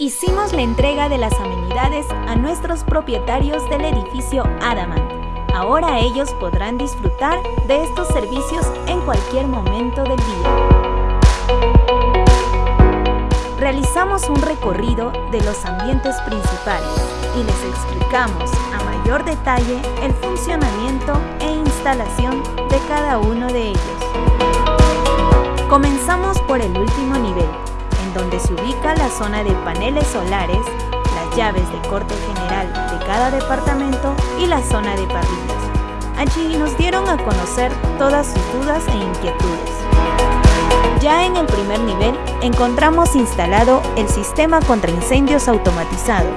Hicimos la entrega de las amenidades a nuestros propietarios del edificio Adamant. Ahora ellos podrán disfrutar de estos servicios en cualquier momento del día. Realizamos un recorrido de los ambientes principales y les explicamos a mayor detalle el funcionamiento e instalación de cada uno de ellos. Comenzamos por el último nivel, donde se ubica la zona de paneles solares, las llaves de corte general de cada departamento y la zona de parrillas. Allí nos dieron a conocer todas sus dudas e inquietudes. Ya en el primer nivel encontramos instalado el sistema contra incendios automatizado.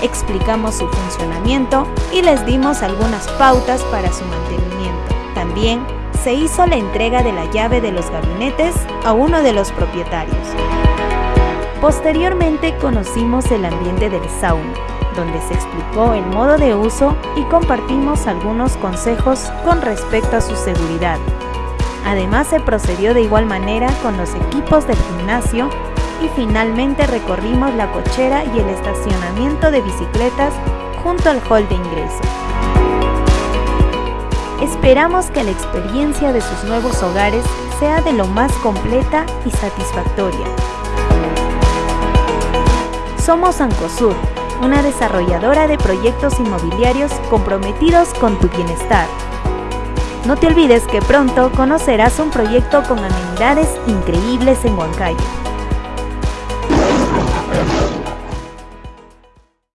Explicamos su funcionamiento y les dimos algunas pautas para su mantenimiento. También se hizo la entrega de la llave de los gabinetes a uno de los propietarios. Posteriormente conocimos el ambiente del sauna, donde se explicó el modo de uso y compartimos algunos consejos con respecto a su seguridad. Además se procedió de igual manera con los equipos del gimnasio y finalmente recorrimos la cochera y el estacionamiento de bicicletas junto al hall de ingreso. Esperamos que la experiencia de sus nuevos hogares sea de lo más completa y satisfactoria. Somos Ancosur, una desarrolladora de proyectos inmobiliarios comprometidos con tu bienestar. No te olvides que pronto conocerás un proyecto con amenidades increíbles en Huancayo.